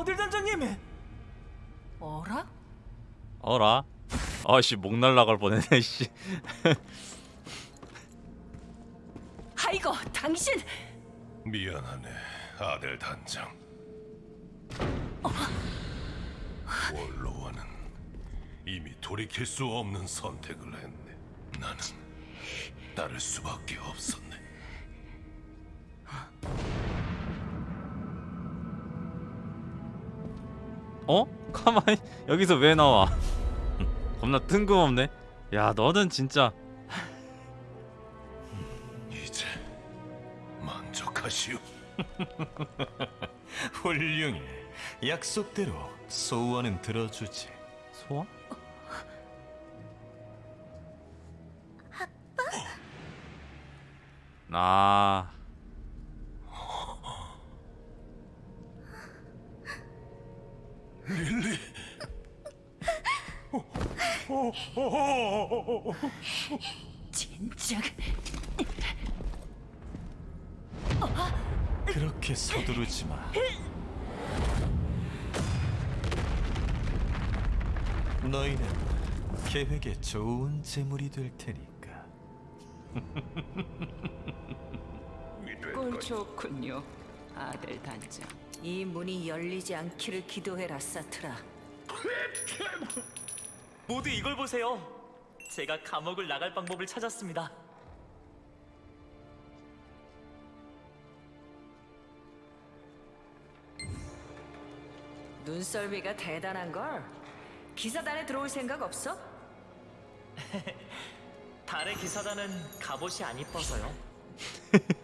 아들 단장님. 어라? 어라? 아씨 목 날라갈 뻔했네 씨. 아이고 당신 미안하네, 아들 단장. 원로와는 이미 돌이킬 수 없는 선택을 했네. 나는 따를 수밖에 없었네. 어? 가만히 여기서 왜 나와? 겁나 뜬금없네. 야 너는 진짜 이제 만족하시오. 훌륭해. 약속대로 소원은 들어주지. 소원? 아 진작 그렇게 서두르지 마. 너희는 계획에 좋은 재물이 될 테니까. 꼴 좋군요 아들 단장 이 문이 열리지 않기를 기도해라 사트라 모두 이걸 보세요. 제가 감옥을 나갈 방법을 찾았습니다. 눈썰미가 대단한 걸 기사단에 들어올 생각 없어? 달의 기사단은 갑옷이 안 이뻐서요.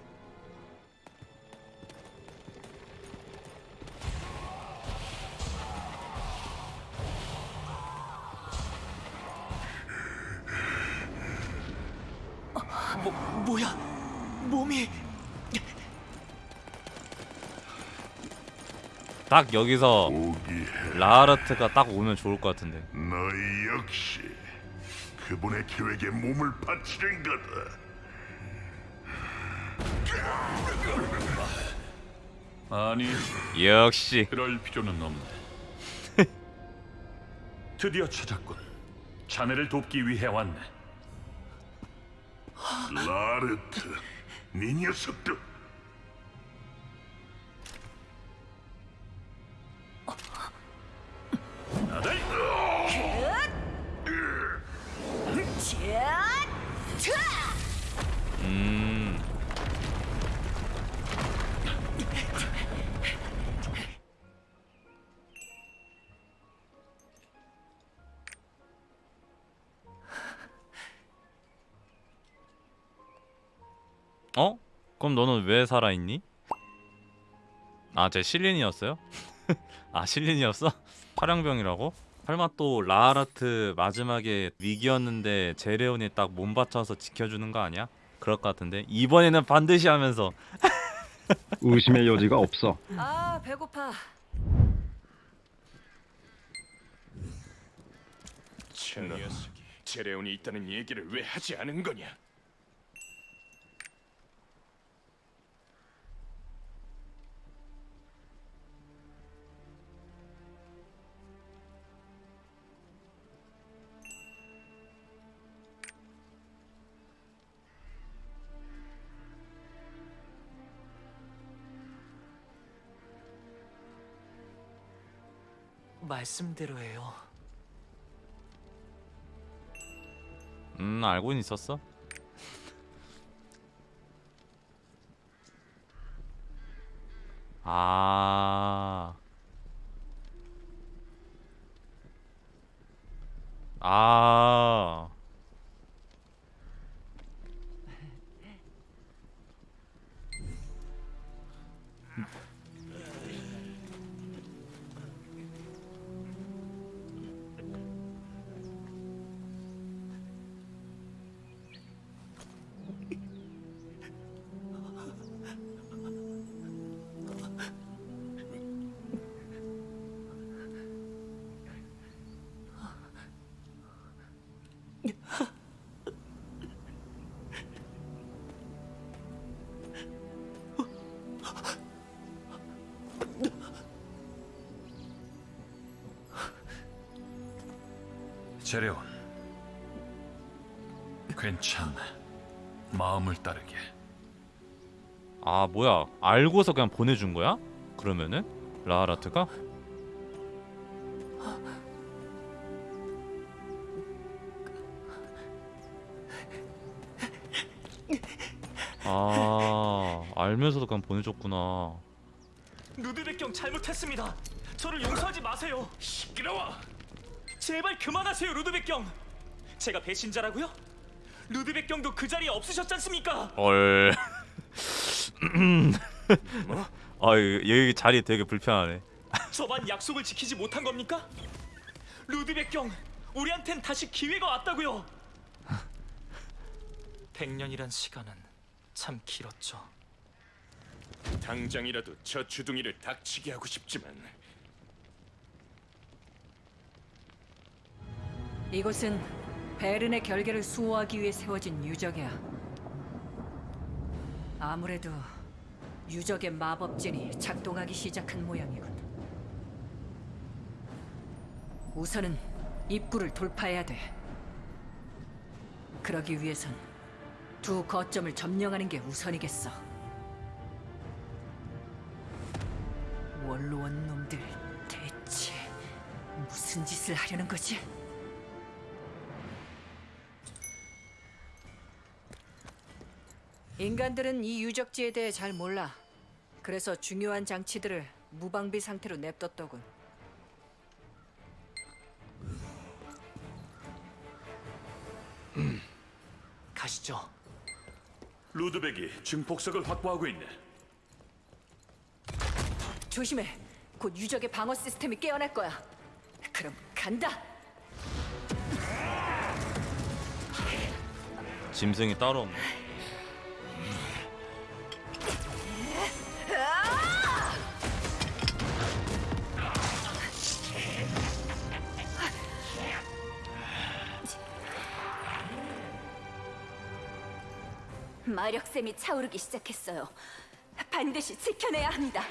딱 여기서 라르트가 딱 오면 좋을 것 같은데. 너희 역시 그분의 계획에 몸을 바치는 거다. 아니, 역시 그럴 필요는 없네. 드디어 찾았군. 자네를 돕기 위해 왔네. 라르트, 네 녀석도 아들, 그럼 너는 왜 살아있니? 아, 쟤 실린이었어요? 아, 실린이었어? 화량병이라고? 설마 또 라하라트 마지막에 위기였는데 제레온이 딱몸 바쳐서 지켜주는 거 아니야? 그럴 것 같은데 이번에는 반드시 하면서 의심의 여지가 없어. 아 배고파 저 녀석이 제레온이 있다는 얘기를 왜 하지 않은 거냐? 말씀대로예요. 음 알고는 있었어? 아. 알고서 그냥 보내준 거야? 그러면은 라하라트가? 아 알면서도 그냥 보내줬구나 루드백경 잘못했습니다. 저를 용서하지 마세요. 시끄러워. 제발 그만하세요, 루드백경. 제가 배신자라고요? 루드백경도 그 자리에 없으셨지 않습니까? 헐아 여기 자리 되게 불편하네 저만 약속을 지키지 못한 겁니까? 루드백 경, 우리한텐 다시 기회가 왔다고요. 100년이란 시간은 참 길었죠. 당장이라도 저 주둥이를 닥치게 하고 싶지만 이곳은 베른의 결계를 수호하기 위해 세워진 유적이야. 아무래도 유적의 마법진이 작동하기 시작한 모양이군. 우선은 입구를 돌파해야 돼. 그러기 위해선 두 거점을 점령하는 게 우선이겠어. 원로원 놈들 대체 무슨 짓을 하려는 거지? 인간들은 이 유적지에 대해 잘 몰라. 그래서 중요한 장치들을 무방비 상태로 냅뒀더군. 가시죠. 루드백이 증폭석을 확보하고 있네. 조심해. 곧 유적의 방어 시스템이 깨어날 거야. 그럼 간다. 짐승이 따로 없네 마력샘이 차오르기 시작했어요. 반드시 지켜내야 합니다.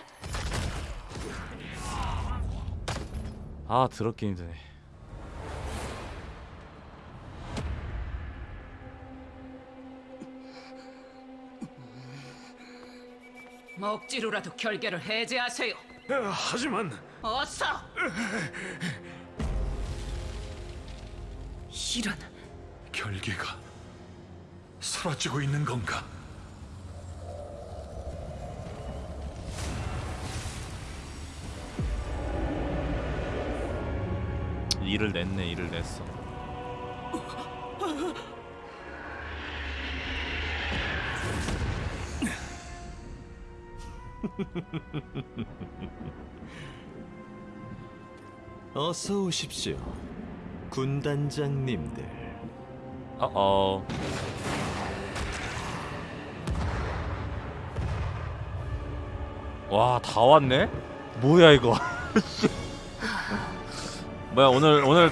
아 더럽게 힘드네 억지로라도 결계를 해제하세요. 하지만 어서. 이런 결계가 사라지고 있는 건가? 일을 냈네 일을 냈어 어서 오십시오. 군단장님들. 어어 와 다 왔네? 뭐야 이거 뭐야 오늘 오늘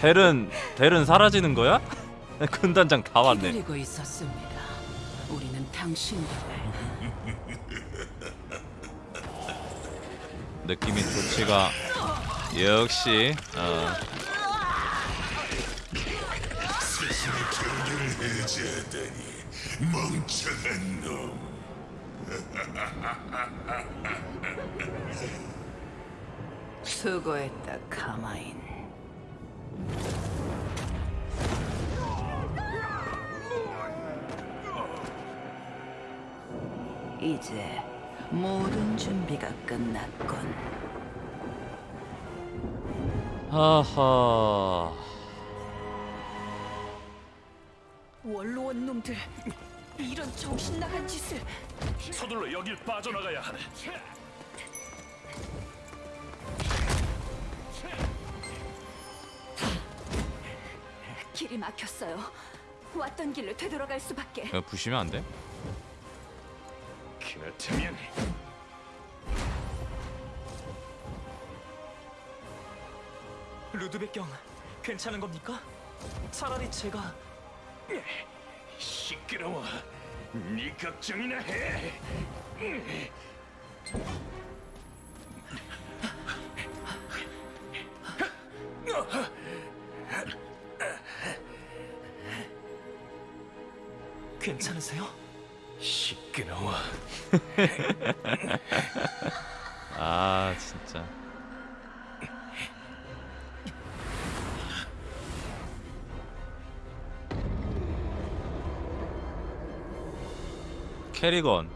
델은 델은 사라지는 거야? 군단장 다 왔네 기다리고 있었습니다. 우리는 당신들을 느낌이 좋지가 역시 어, 경계를 해제하다니 멍청한 놈. 수고했다, 카마인. 이제 모든 준비가 끝났군. 하하 원로원 놈들 이런 정신 나간 짓을 서둘러 여길 빠져나가야 하네. 길이 막혔어요. 왔던 길로 되돌아갈 수밖에. 그냥 부시면 안 돼? 그렇다면 루드백 경, 괜찮은 겁니까? 차라리 제가 시끄러워. 네 걱정이나 해. 괜찮으세요? 시끄러워. 아 진짜. 캐리건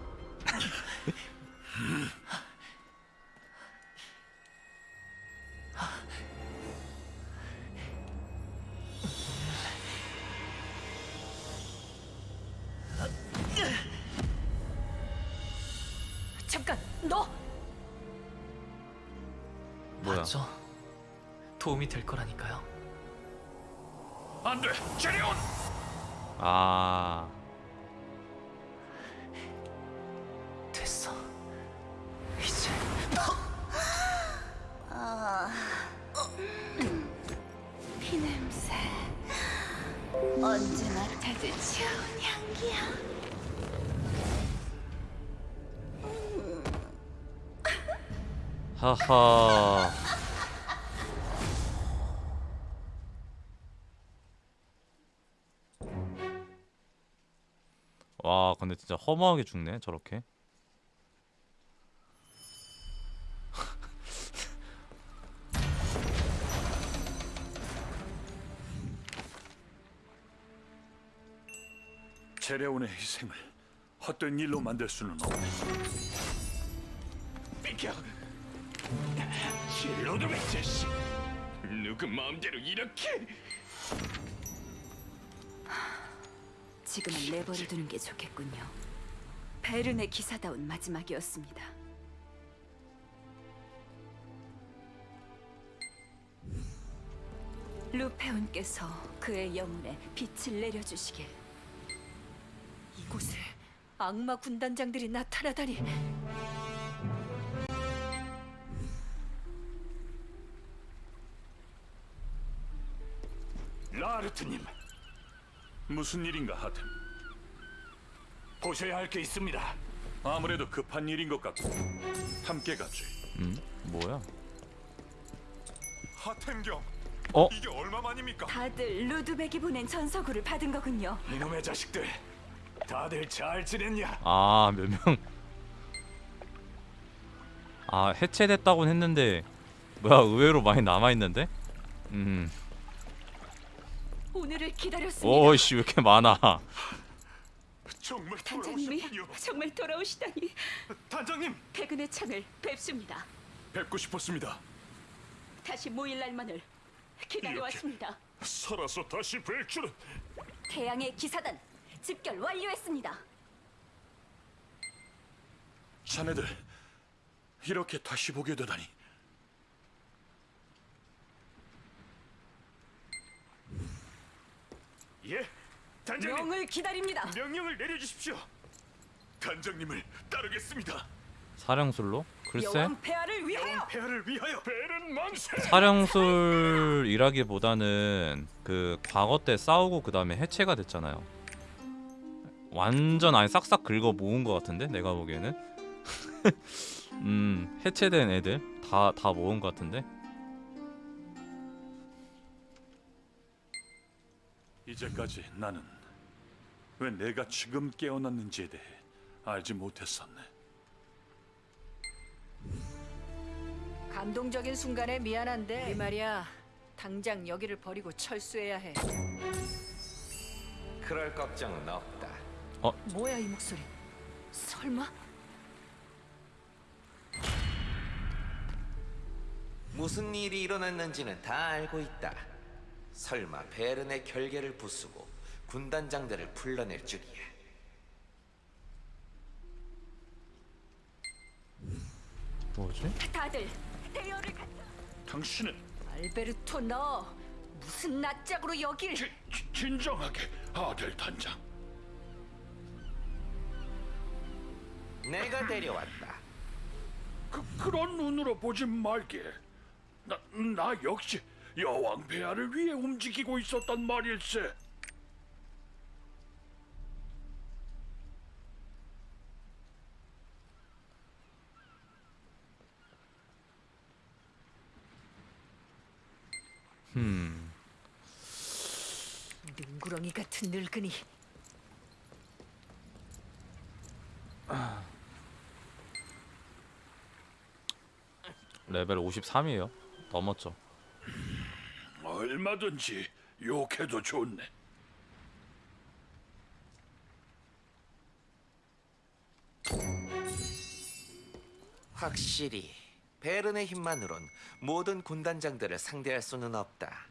하하 와 근데 진짜 허무하게 죽네 저렇게 제레온의 희생을 헛된 일로 만들 수는 없네. 비켜. 로드백 자식. 누구 마음대로 이렇게? 지금은 내버려 두는 게 좋겠군요. 베른의 기사다운 마지막이었습니다. 루페온께서 그의 영혼에 빛을 내려주시길 이곳에 악마 군단장들이 나타나다니. 라르트님, 무슨 일인가 하든 보셔야 할 게 있습니다. 아무래도 급한 일인 것 같고 함께 가지. 음 뭐야 하텐경. 어? 이게 얼마만입니까? 다들 루드백이 보낸 전서구를 받은 거군요. 이놈의 자식들, 다들 잘 지냈냐? 아 몇 명 아 해체됐다곤 했는데 뭐야 의외로 많이 남아있는데 음 오늘을 기다렸습니다. 오이씨 왜 이렇게 많아 정말 단장님이. 정말 돌아오시다니 단장님. 퇴근의 창을 뵙습니다. 뵙고 싶었습니다. 다시 모일 날만을 기다려왔습니다. 살아서 다시 뵐 줄은. 태양의 기사단 집결 완료했습니다. 자네들 이렇게 다시 보게 되다니. 예. 단장님. 명을 기다립니다. 명령을 내려주십시오. 단장님을 따르겠습니다. 사령술로? 글쎄 여왕 폐하를 위하여. 폐하를 위하여. 배는 만세. 사령술이라기보다는 그 과거 때 싸우고 그 다음에 해체가 됐잖아요. 완전 아예 싹싹 긁어 모은 것 같은데 내가 보기에는 음 해체된 애들 다 다 모은 것 같은데 이제까지 나는 왜 내가 지금 깨어났는지에 대해 알지 못했었네. 감동적인 순간에 미안한데 이 말이야. 당장 여기를 버리고 철수해야 해. 그럴 걱정은 없다. 뭐야 이 목소리? 설마? 무슨 일이 일어났는지는 다 알고 있다. 설마 베른의 결계를 부수고 군단장들을 불러낼 줄이야. 뭐지? 다들 대열을 갖다 당신은 알베르토 너 무슨 낯짝으로 여길? 지, 지- 진정하게 아들 단장. 내가 데려왔다. 그 그런 눈으로 보지 말게. 나, 나 역시 여왕 폐하를 위해 움직이고 있었단 말일세. 음. 능구렁이 같은 늙은이. 레벨 53이에요. 넘었죠. 얼마든지 욕해도 좋네. 확실히 베른의 힘만으론 모든 군단장들을 상대할 수는 없다.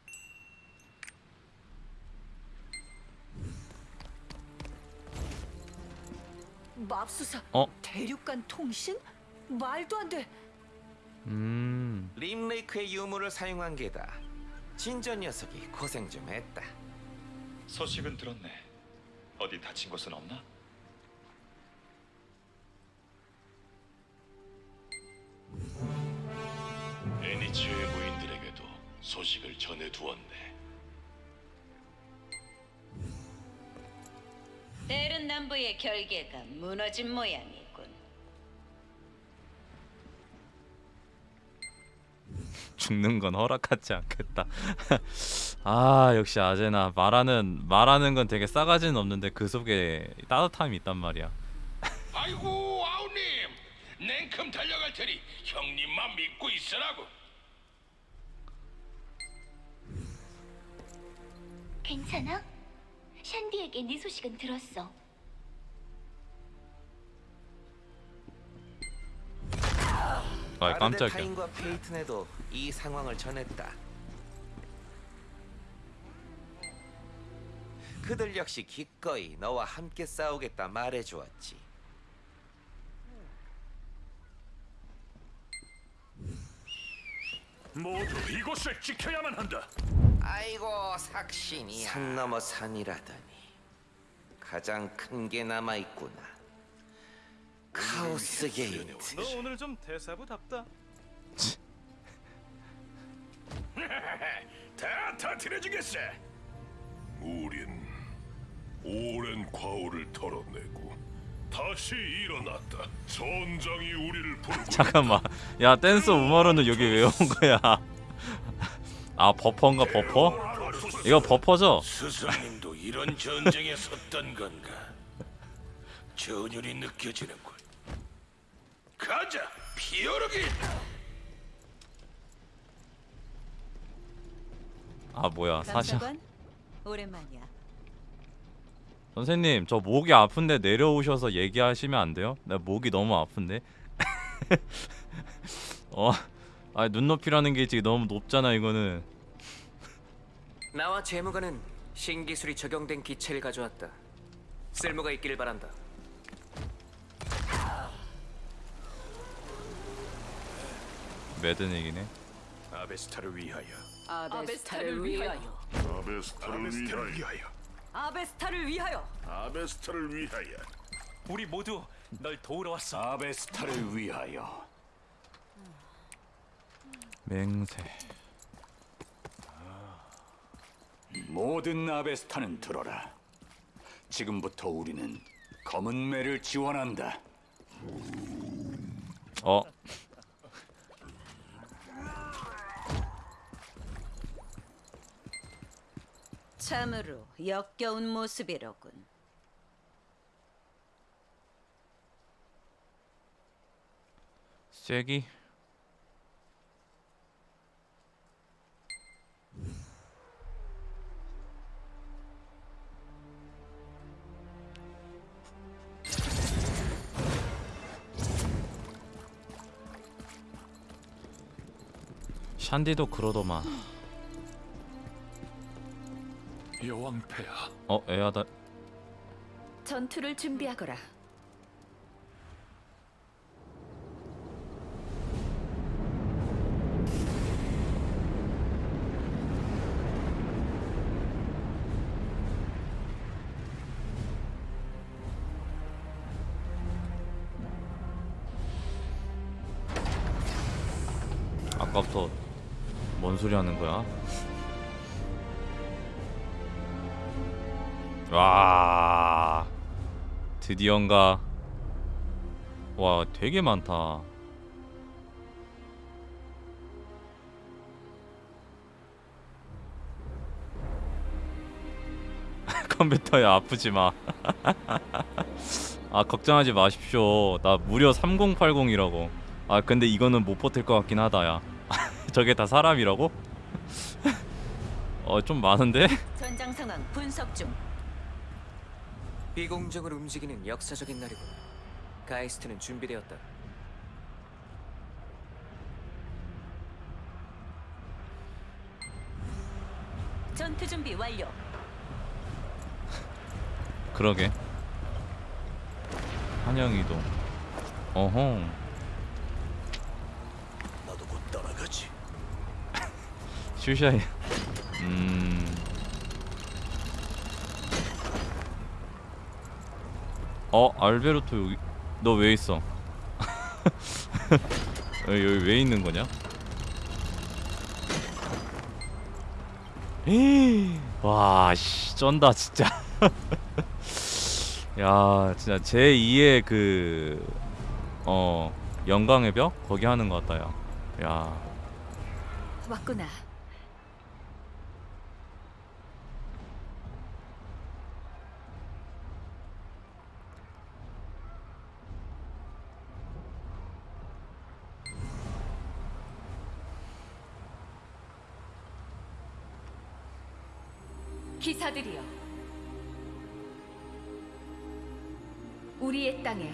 맙수사. 어? 대륙간 통신? 말도 안 돼. 음. 림레이크의 유물을 사용한 게다. 진전 녀석이 고생 좀 했다. 소식은 들었네. 어디 다친 곳은 없나? 애니치의 부인들에게도 소식을 전해두었네. 베른 남부의 결계가 무너진 모양이군. 죽는 건 허락하지 않겠다. 아 역시 아제나 말하는 말하는 건 되게 싸가지는 없는데 그 속에 따뜻함이 있단 말이야. 아이고 아우님, 냉큼 달려갈 테니 형님만 믿고 있으라고. 괜찮아? 샨디에게 네 소식은 들었어. 아 깜짝이야. 바르데타인과 페이튼에도 이 상황을 전했다. 그들 역시 기꺼이 너와 함께 싸우겠다 말해주었지. 모두 이곳을 지켜야만 한다. 아이고 삭신이야. 산 넘어 산이라더니 가장 큰 게 남아 있구나. 카오스 게이트. 너 오늘 좀 대사부답다. 다 터뜨려주겠어. 우린 오랜 과오를 털어내고 다시 일어났다. 전장이 우리를 부르고 잠깐만. 야 댄스 우마루는 여기 왜 온 거야? 아 버퍼인가 버퍼? 이거 버퍼죠? 스승님도 이런 전쟁에 섰던 건가? 전율이 느껴지는군. 가자, 피어르기. 아 뭐야 감사관? 오랜만이야. 선생님 저 목이 아픈데 내려오셔서 얘기하시면 안 돼요? 나 목이 너무 아픈데. 어, 아 눈높이라는 게 지금 너무 높잖아 이거는. 나와 재무관은 신기술이 적용된 기체를 가져왔다. 쓸모가 있기를 바란다. 매든 얘기네. 아베스타를 위하여. 아베스타를 위하여. 아베스타를 위하여. 아베스타를 위하여. 아베스타를 위하여. 우리 모두 널 도우러 왔어. 아베스타를 위하여. 맹세. 모든 아베스타는 들어라. 지금부터 우리는 검은 매를 지원한다. 어. 참으로 역겨운 모습이로군. 쐐기. 샨디도 그러더만. 여왕폐하. 어 애하다. 전투를 준비하거라. 아까부터 뭔 소리 하는 거야? 드디어인가 와 되게 많다 컴퓨터에 아프지 마. 아 걱정하지 마십시오. 나 무려 3080이라고. 아 근데 이거는 못 버틸 것 같긴 하다 야 저게 다 사람이라고? 어 좀 많은데? 전장 상황 분석 중. 비공정을 움직이는 역사적인 날이군. 가이스트는 준비되었다. 전투 준비 완료. 그러게 한영 이동 어허 나도 곧 따라가지. 슈샤이 음 어, 알베르토 여기 너 왜 있어? 여기, 왜 있는 거냐? 에이, 와, 씨, 쩐다 진짜. 야, 진짜 제 2의 그 어, 영광의 벽 거기 하는 것 같다, 야. 야. 왔구나. 땅에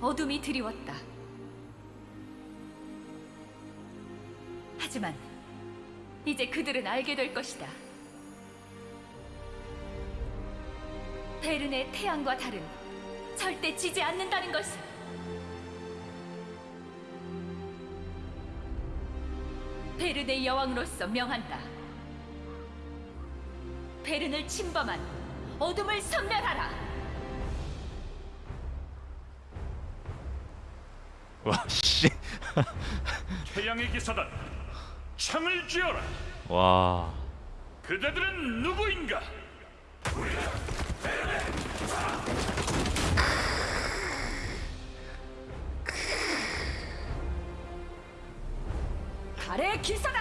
어둠이 드리웠다. 하지만 이제 그들은 알게 될 것이다. 베른의 태양과 달은 절대 지지 않는다는 것을. 베른의 여왕으로서 명한다. 베른을 침범한 어둠을 섬멸하라. 와, 씨. 태양의 기사단 창을 쥐어라. 와. 그대들은 누구인가? 달의 기사단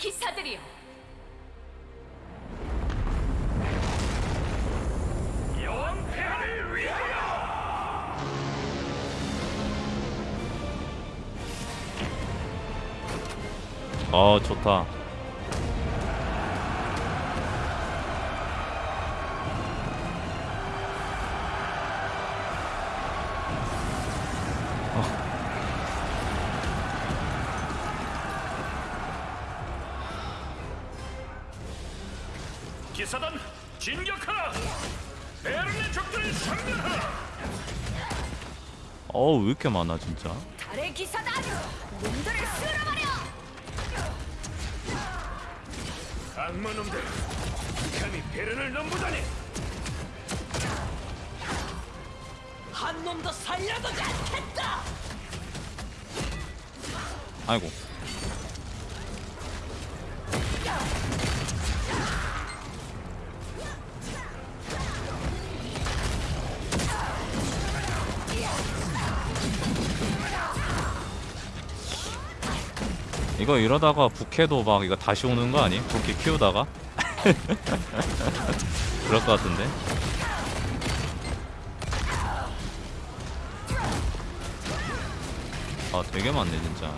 기사들이여. 여왕 폐하를 위하여. 어, 좋다. 이렇게 많아, 진짜? 달의 기사단 놈들을 쓸어버려. 악마놈들 감히 베른을 넘보다니. 한 놈도 살려두지 않겠다. 아이고. 이거 이러다가 부캐도 막 이거 다시 오는 거 아니? 부캐 키우다가? 그럴 것 같은데. 아 되게 많네 진짜.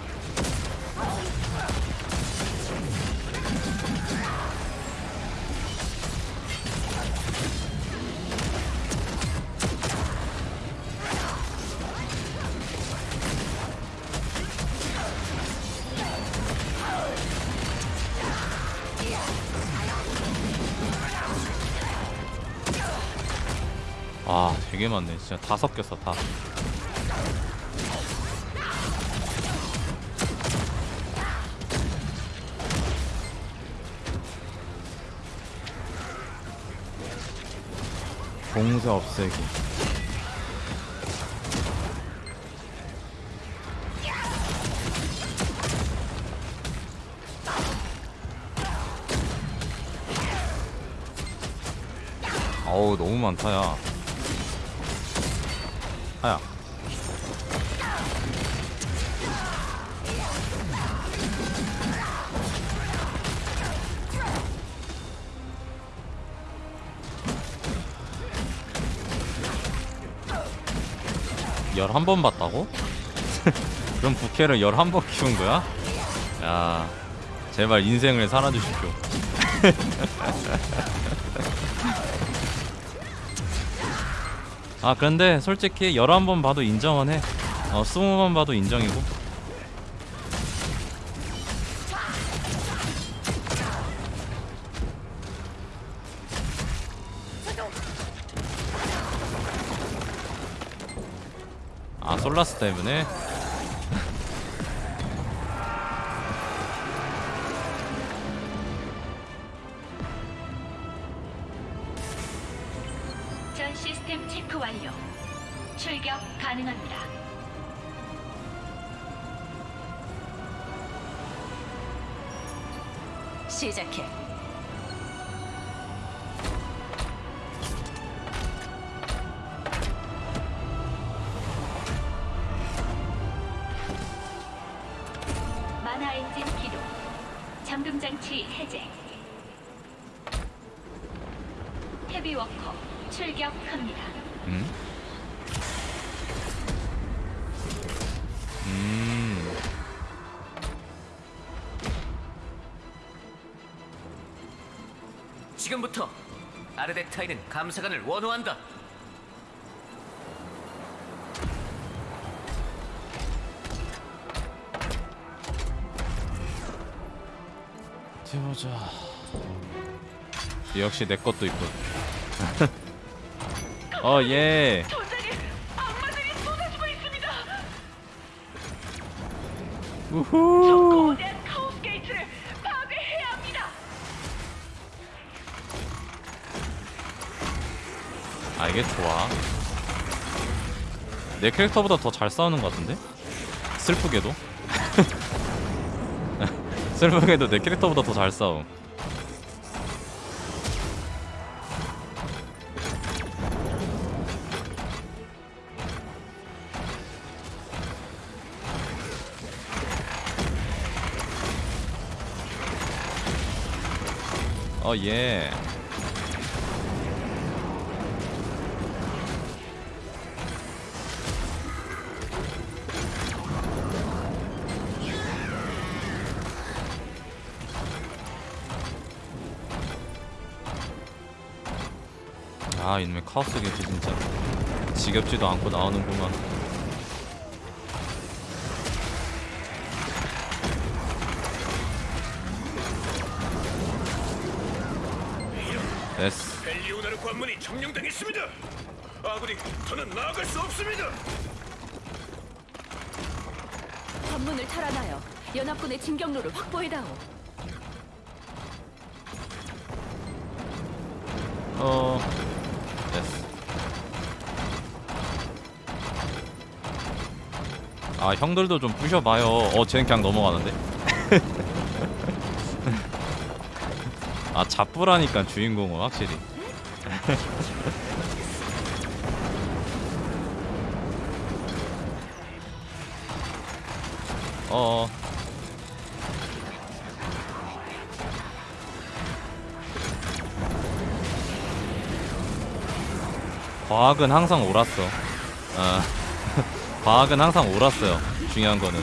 되게 많네. 진짜 다 섞였어 다. 봉쇄 없애기. 어우 너무 많다 야 11번 봤다고? 그럼 부캐를 11번 키운 거야? 야 제발 인생을 살아주십시오 아 근데 솔직히 11번 봐도 인정은 해 어, 20번 봐도 인정이고 솔라스 때문에 감사관을 원호한다. 어디 보자. 역시 내 것도 있군. 어 예. 우후. 내 캐릭터보다 더 잘 싸우는 것 같은데? 슬프게도. 슬프게도 내 캐릭터보다 더 잘 싸움. 어 예. 아 이놈의 카오스 게트 진짜 지겹지도 않고 나오는구만 됐어 벨리오나르 관문이 점령당했습니다. 아군이 더는 나아갈 수 없습니다. 관문을 탈환하여 연합군의 진격로를 확보해다오. 어 됐어 아 형들도 좀 부셔봐요. 어 쟤는 그냥 넘어가는데? 아 잡부라니까 주인공은 확실히. 어. 과학은 항상 옳았어. 아, 과학은 항상 옳았어요. 중요한 거는.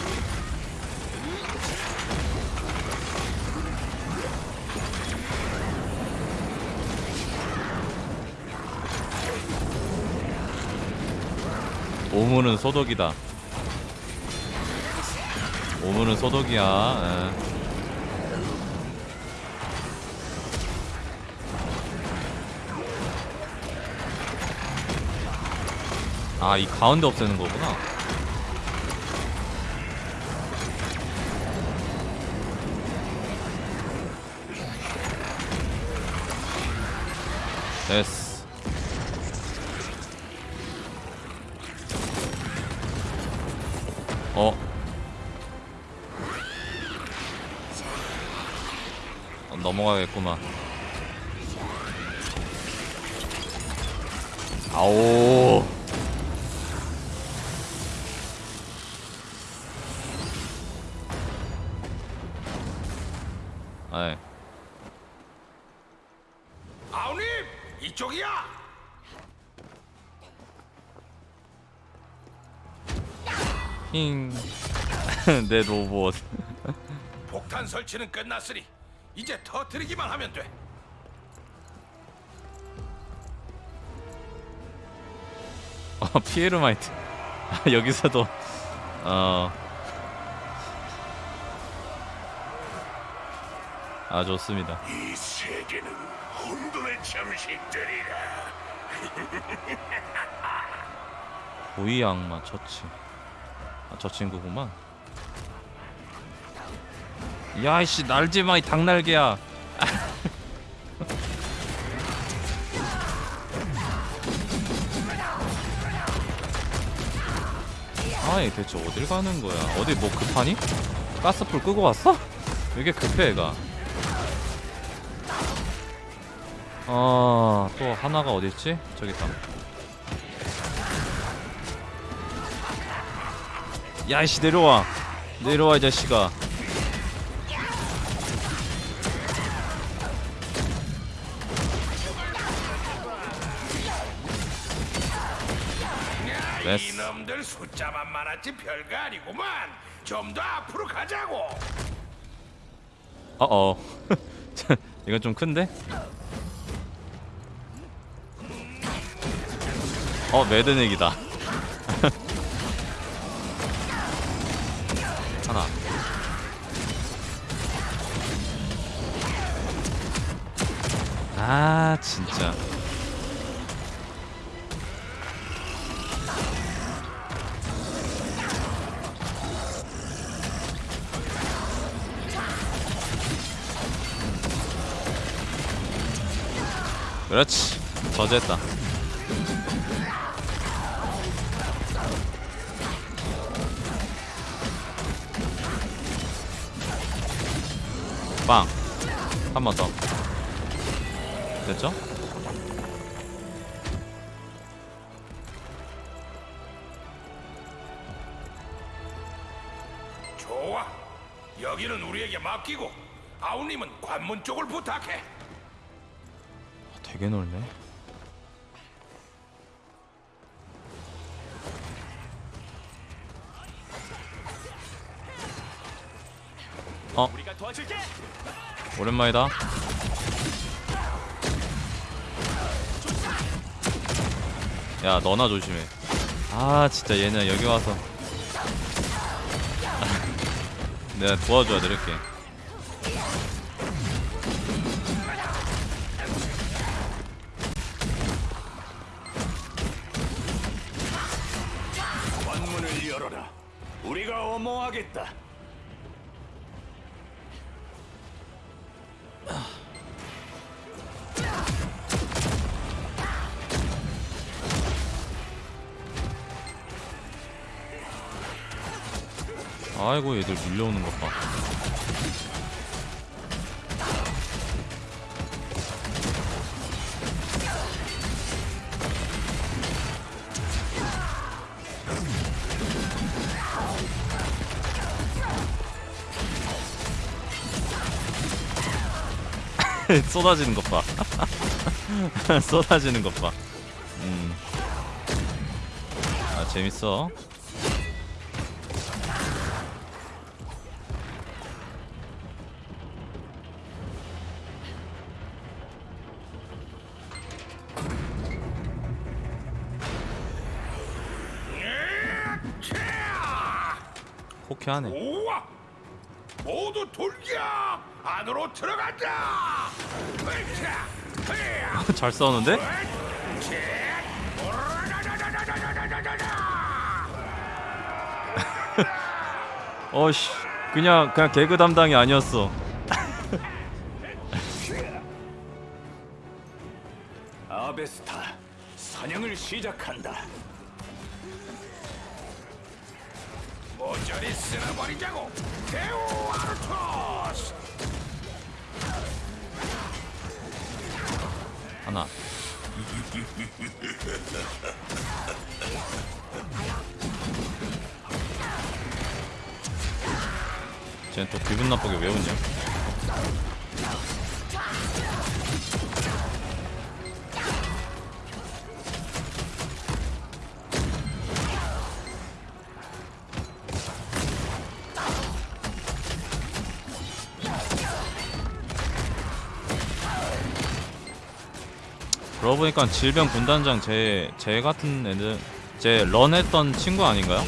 오물은 소독이다. 오물은 소독이야. 예. 아, 이 가운데 없애는 거구나. 됐어. 어. 어, 넘어가겠구만. 내 로봇. 폭탄 설치는 끝났으니 이제 터뜨리기만 하면 돼. 어, 피에르마이트. 아, 여기서도 어. 아 좋습니다. 이 세계는 혼돈의 잠식들이라. 고위 악마 처치. 아, 저 친구구만. 야이씨 날지 마 이 닭날개야. 아이 대체 어딜 가는 거야? 어디 뭐 급하니? 가스불 끄고 왔어? 왜 이렇게 급해 얘가? 아또 하나가 어디 있지? 저기 있다. 야이씨 내려와 내려와 이 자식아 됐어 이놈들 숫자만 많았지 별거 아니구만. 좀 더 앞으로 가자고. 어어 자, 이건 좀 큰데? 어 매드넥이다 아 진짜. 그렇지. 저지했다. 빵. 한 번 더 됐죠? 좋아. 여기는 우리에게 맡기고 아우님은 관문 쪽을 부탁해. 되게 넓네 어 우리가 도와줄게. 오랜만이다 야 너나 조심해 아 진짜 얘는 여기 와서 내가 도와줘야 돼 이렇게 관문을 열어라. 우리가 어머하겠다. 아이고 얘들 밀려오는 것 봐 쏟아지는 것 봐. 쏟아지는 것 봐. 음. 아 재밌어. 좋게 하네 오와! 모두 돌격! 안으로 들어간다! 잘 싸우는데? 어씨 그냥 그냥 개그 담당이 아니었어 쟤는 또 기분 나쁘게 왜 웃냐? 그러고 보니까 질병 분단장 제, 제 같은 애들 제 런했던 친구 아닌가요?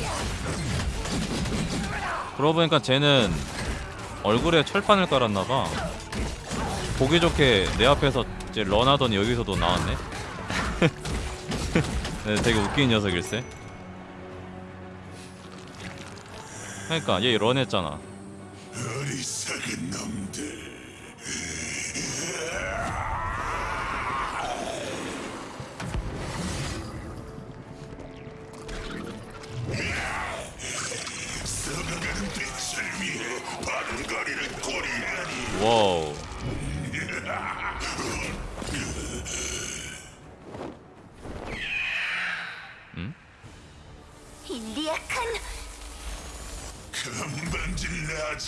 그러고 보니까 쟤는 얼굴에 철판을 깔았나봐 보기 좋게 내 앞에서 이제 런하더니 여기서도 나왔네 네, 되게 웃긴 녀석일세 그러니까 얘 런했잖아 어리석은 놈들.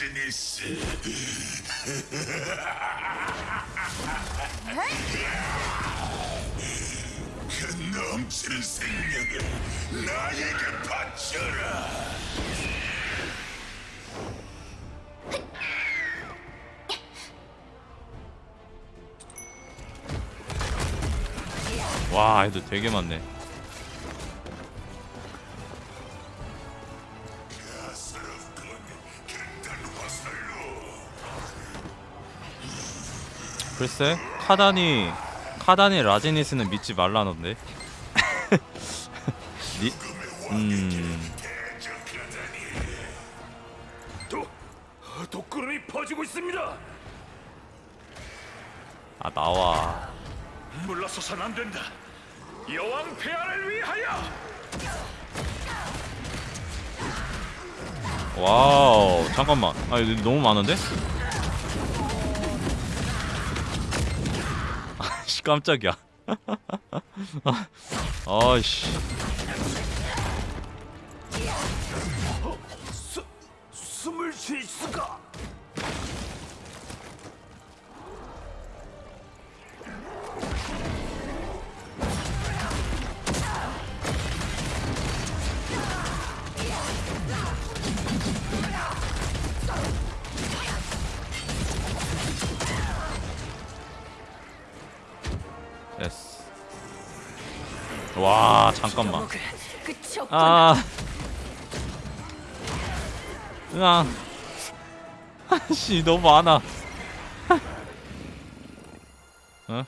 라즈니스. 그 넘치는 생명을 나에게 바쳐라. 와 애들 되게 많네 글쎄 카단이 카단이 라제니스는 믿지 말라는데 니, 음 도 독구름이 퍼지고 있습니다. 아 나와 물러서선 안 된다. 여왕 폐하를 위하여. 와우 잠깐만 아 너무 많은데? 아씨 깜짝이야. 아, 아이씨 아. 으앙 아씨 너무 많아. 어?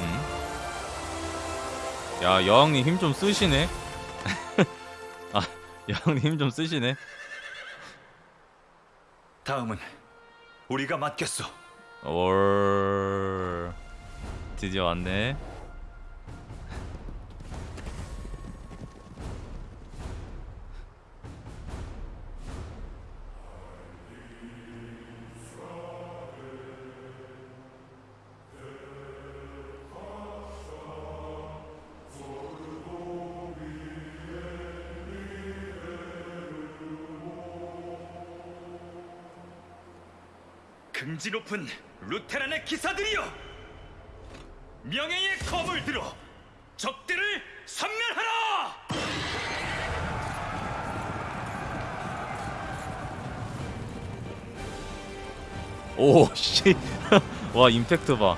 음? 야 여왕님 힘 좀 쓰시네. 아 여왕님 힘 좀 쓰시네 다음은 우리가 맡겠어. 올 드디어 왔네. 긍지 높은 루테란의 기사들이여! 명예의 검을 들어 적들을 섬멸하라! 오 씨. 와 임팩트 봐.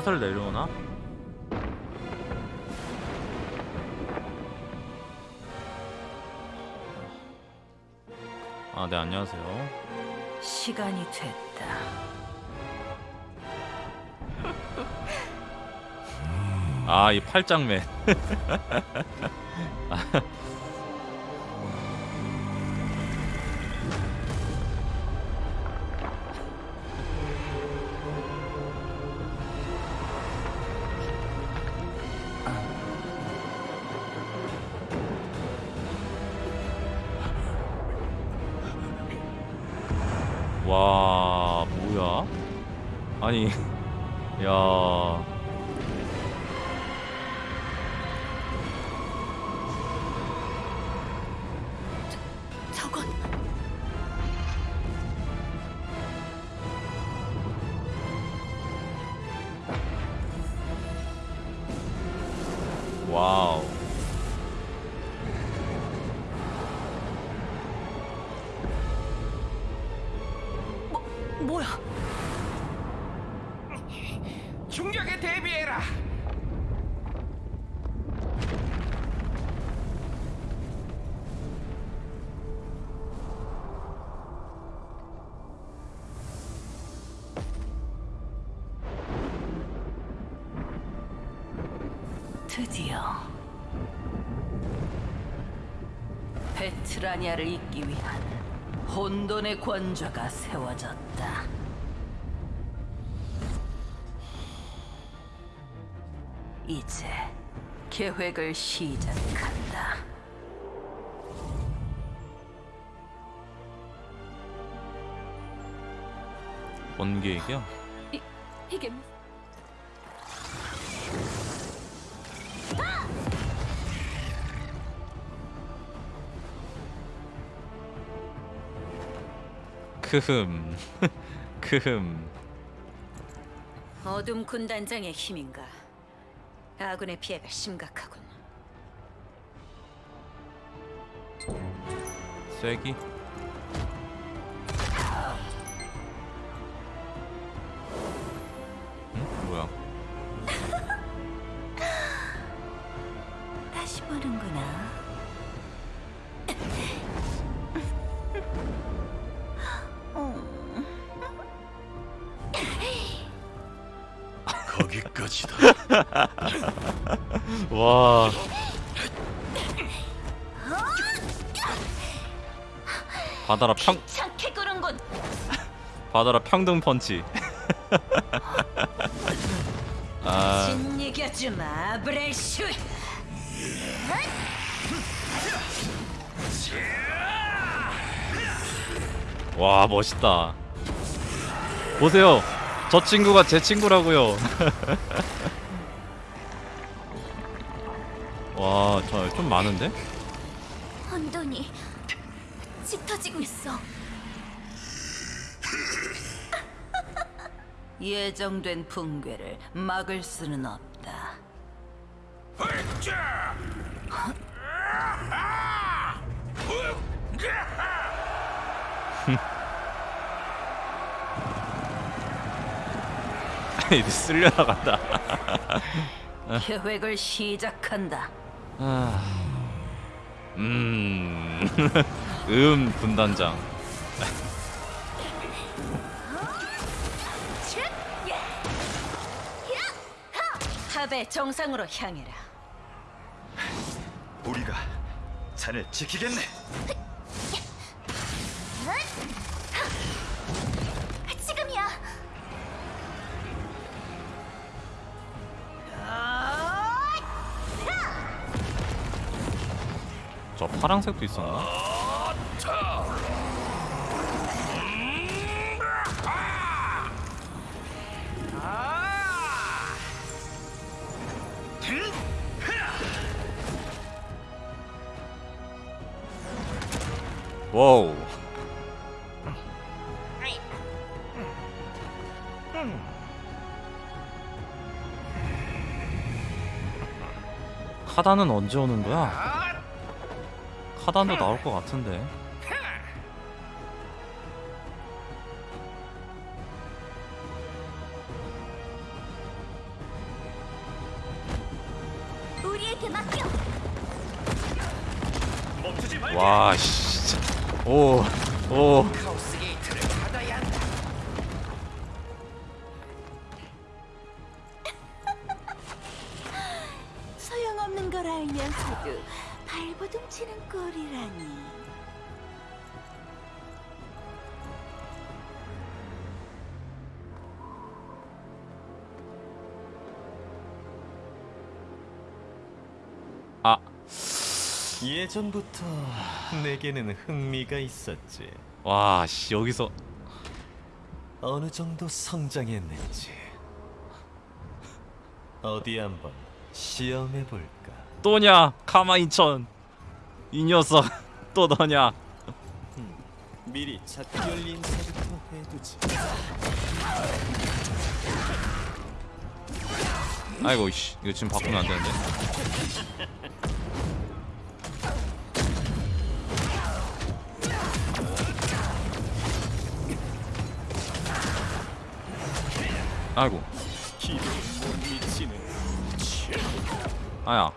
너 사슬 내려오나? 아, 네, 안녕하세요. 시간이 됐다. 아, 이 팔짱맨. 와 뭐야? 아니 야 베트라니아를 잇기 위한 혼돈의 권좌가 세워졌다. 이제 계획을 시작한다. 이, 이게 크흠 크흠 어둠 군단장의 힘인가? 아군의 피해가 심각하군. 쐐기 받아라 평 착해 구는군. 받아라 평등 펀치 아 진이겨주마 브레슈. 와 멋있다 보세요 저 친구가 제 친구라고요 와 저 좀 많은데? 예정된 붕괴를 막을 수는 없다. 이제 쓸려 나간다 계획을 시작한다. 아... 음... 음 군단장 탑의 정상으로 향해라. 우리가 자네 지키겠네. 지금이야. 저 파랑색도 있었나? 와우 카단은 언제 오는 거야? 카단도 나올 것 같은데 우리에게 맡겨. 멈추지 말게. 와 씨. 오. 오. 예전부터 내게는 흥미가 있었지. 와, 씨 여기서 어느 정도 성장했는지 어디 한번 시험해 볼까? 또냐 카마이천 이 녀석 또 너냐 미리 작별 인사부터 해두지. 아이고 이씨 이거 지금 바꾸면 안 되는데 아이고. 아야.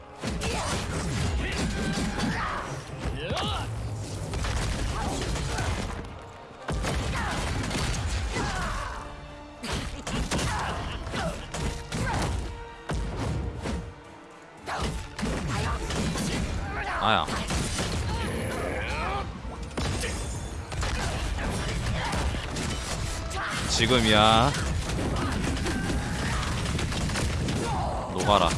아야. 지금이야 녹아라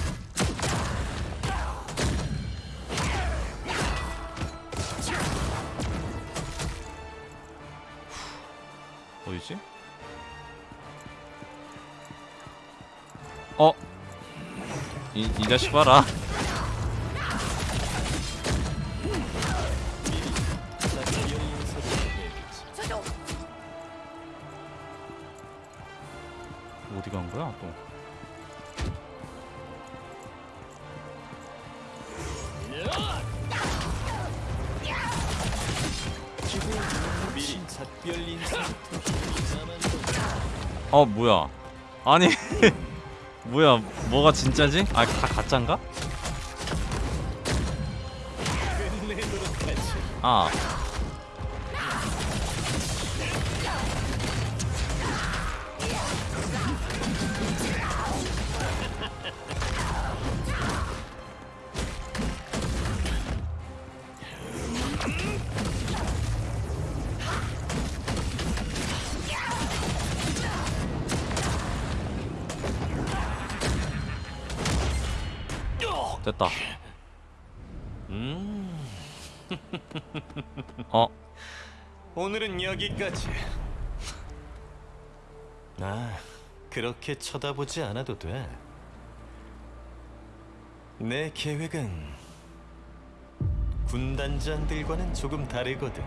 어디지? 어? 이, 이 자식 봐라 아니 뭐야 뭐가 진짜지? 아 다 가짠가? 아 됐다 음, 어 오늘은 여기까지. 아, 그렇게 쳐다보지 않아도 돼. 내 계획은 군단장들과는 조금 다르거든.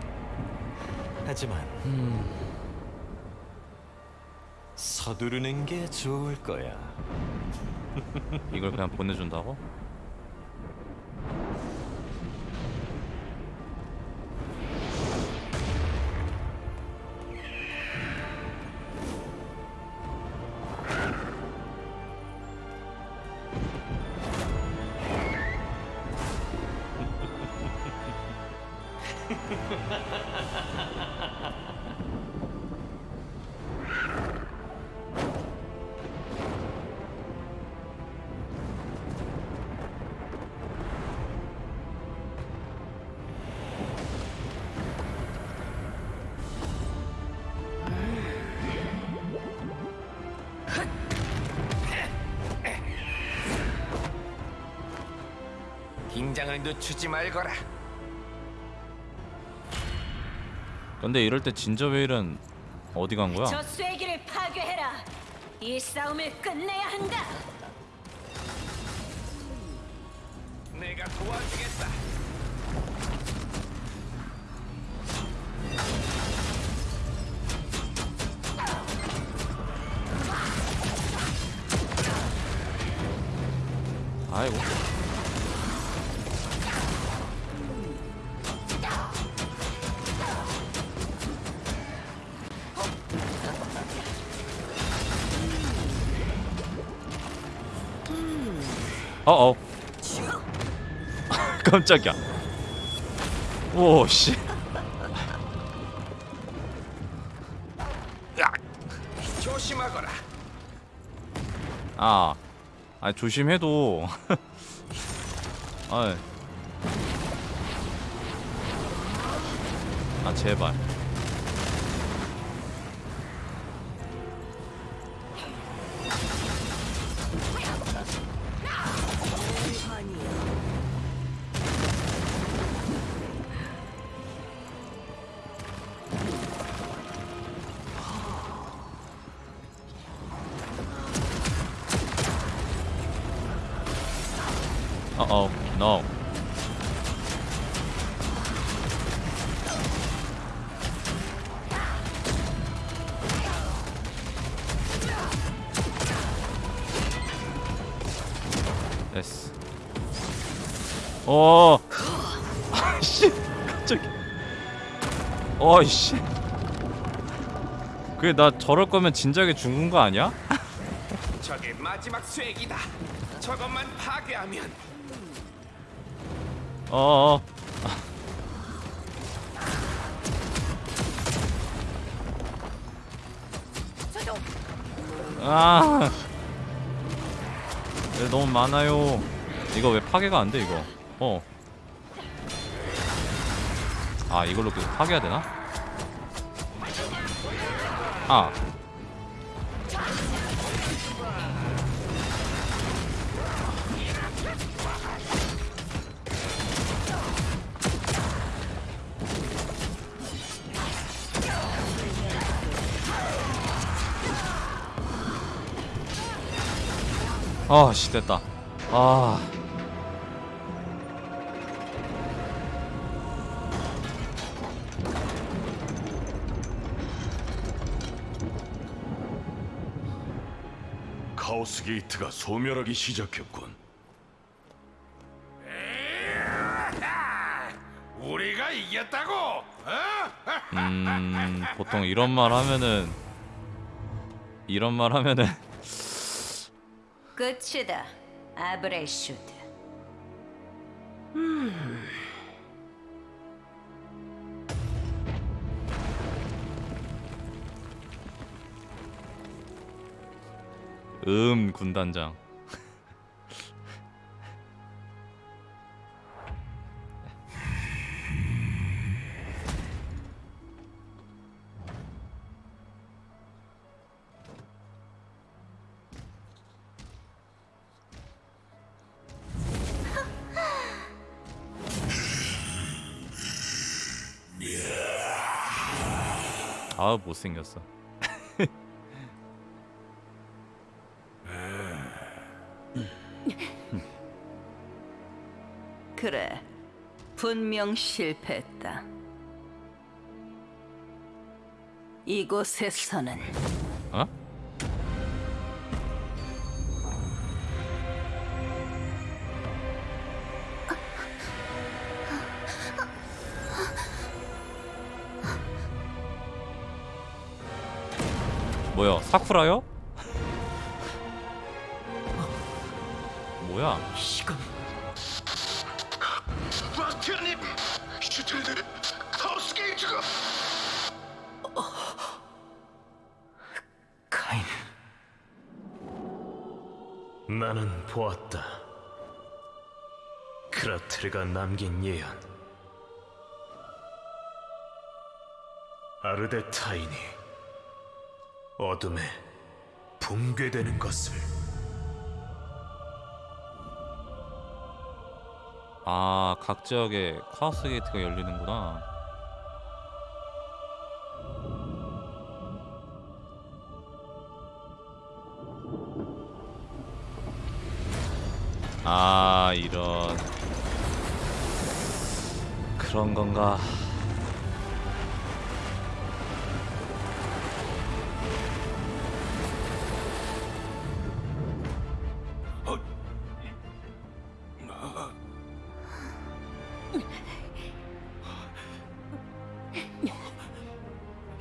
하지만 서두르는 게 좋을 거야. 이걸 그냥 보내준다고? 늦추지 말거라. 근데 이럴 때 진저웨일은 어디 간 거야? 저 쐐기를 파괴해라. 이 싸움을 끝내야 한다. 어어 깜짝이야 오씨 조심하거라. 아, 아 조심해도. 아, 아 제발. 어이씨 그게 나 저럴 거면 진작에 죽은 거 아니야? 저게 마지막 쇠기다. 저것만 파괴하면 어어 아 네, 너무 많아요 이거 왜 파괴가 안 돼 이거 어. 아 이걸로 계속 파괴해야 되나? 아. 아씨 됐다. 아 카오스 게이트가 소멸하기 시작했군. 우리가 이겼다고? 어? 음, 보통 이런 말 하면은 이런 말 하면은 끝이다. 아브레슈드. 음. 음 군단장. 아 못생겼어 분명 실패했다. 이곳에서는 어? 뭐야 사쿠라요? 뭐야 시간 보았다. 크라트르가 남긴 예언. 아르데타인이 어둠에 붕괴되는 것을 아 각 지역에 카오스 게이트가 열리는구나 아 이런. 그런 건가?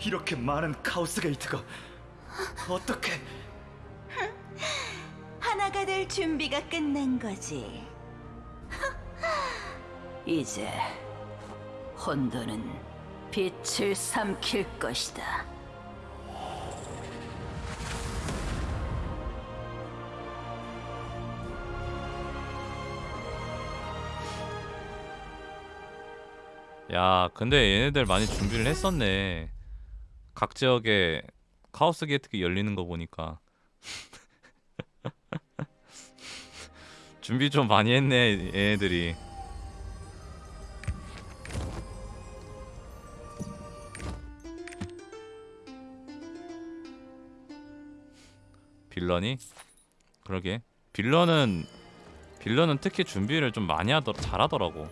이렇게 많은 카오스 게이트가 어떻게 준비가 끝난 거지. 이제 혼돈은 빛을 삼킬 것이다. 야 근데 얘네들 많이 준비를 했었네 각 지역에 카오스 게이트가 열리는 거 보니까 준비 좀 많이 했네 얘네들이 빌런이? 그러게 빌런은 빌런은 특히 준비를 좀 많이 하더 잘하더라고.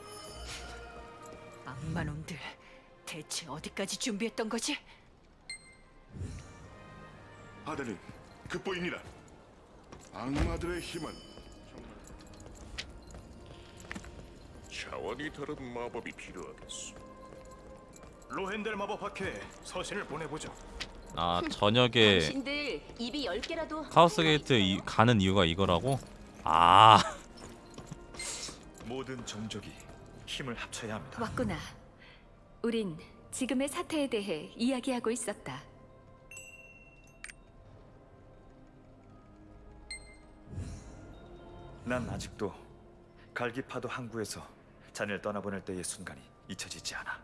악마놈들 대체 어디까지 준비했던 거지? 아들님, 그 보입니다. 악마들의 힘은 차원이 다른 마법이 필요하겠어. 로헨델 마법 학회에 서신을 보내보죠. 아 저녁에 당신들 입이 열 개라도 카오스 게이트 이, 가는 이유가 이거라고? 아 모든 종족이 힘을 합쳐야 합니다. 왔구나. 우린 지금의 사태에 대해 이야기하고 있었다. 난 아직도 갈기파도 항구에서 자네를 떠나보낼 때의 순간이 잊혀지지 않아.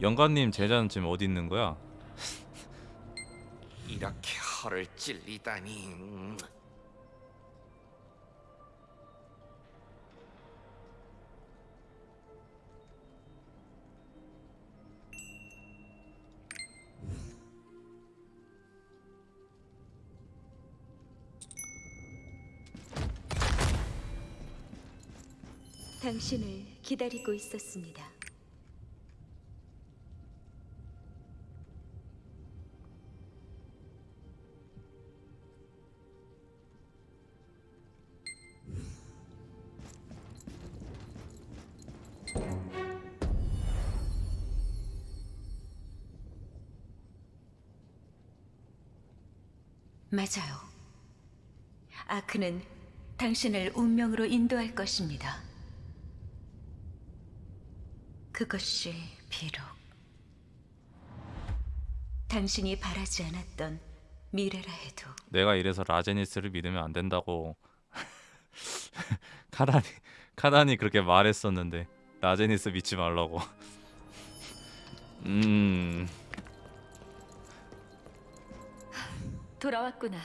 영관님 제자는 지금 어디 있는 거야? 이렇게 허를 찔리다니. 당신을 기다리고 있었습니다. 맞아요. 아크는 당신을 운명으로 인도할 것입니다. 그것이 비록 당신이 바라지 않았던 미래라 해도 내가 이래서 라제니스를 믿으면 안 된다고 카단이 카단이 그렇게 말했었는데 라제니스 믿지 말라고 음 돌아왔구나.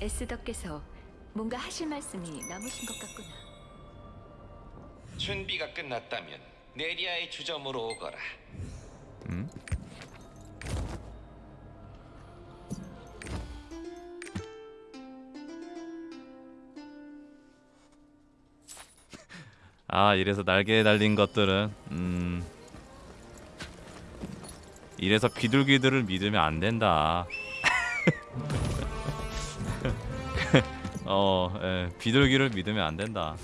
에스더께서 뭔가 하실 말씀이 남으신 것 같구나. 준비가 끝났다면 네리아의 주점으로 오거라. 음? 아 이래서 날개에 달린 것들은 음 이래서 비둘기들을 믿으면 안 된다 어 예, 비둘기를 믿으면 안 된다